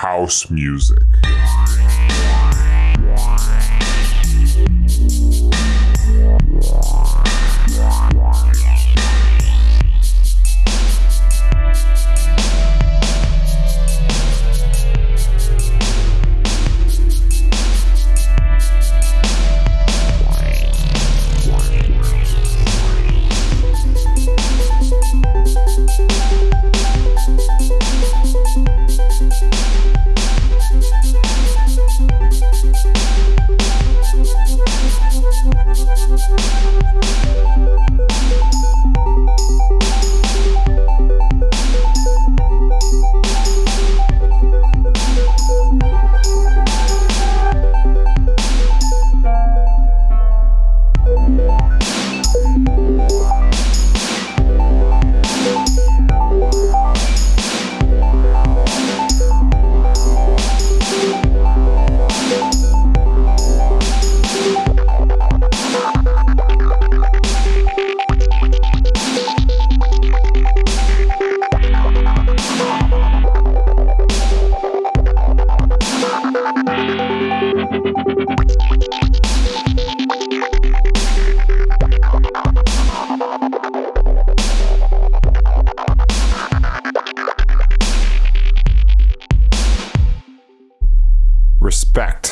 house music. respect.